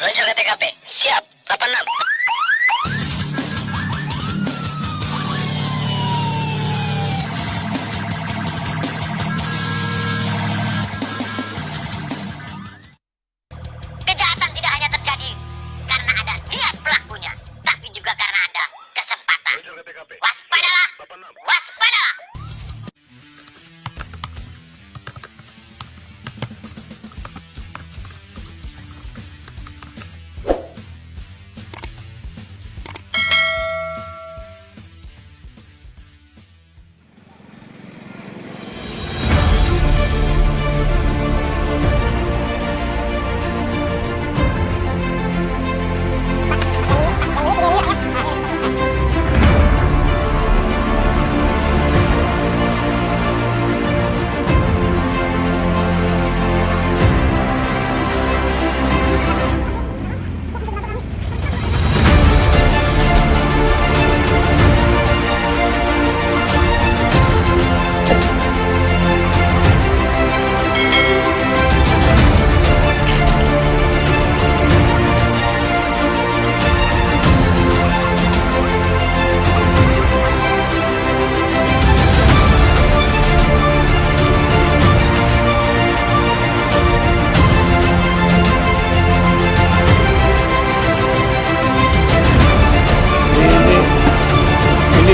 Meluncur ke TKP. Siap. 86. Kejahatan tidak hanya terjadi karena ada niat pelakunya, tapi juga karena ada kesempatan. Waspadalah! Waspadalah!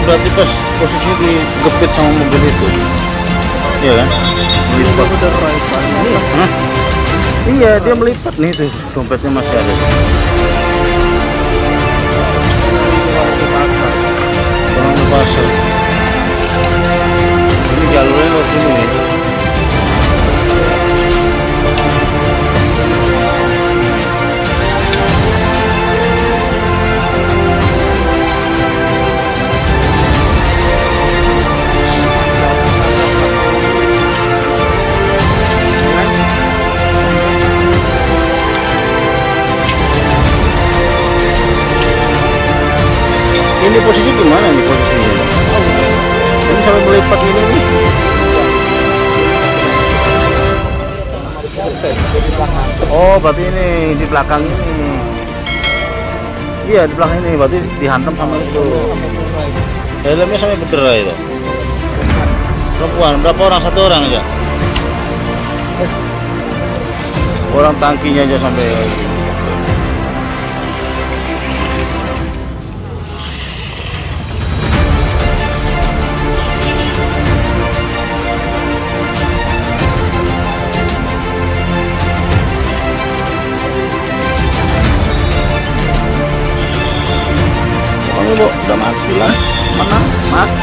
Berarti pas posisinya digepit sama mobil itu? Iya kan? Melipat Hah? iya dia melipat nih tuh dompetnya masih ada. Pasar. Ini jalurnya lewat sini nih ini nih oh berarti ini di belakang ini. Iya di belakang ini berarti dihantam sama itu. Helmnya sampai berderai itu? Perempuan berapa orang? Satu orang aja? Orang tangkinya aja sampai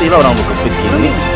là vào lòng một cực kỳ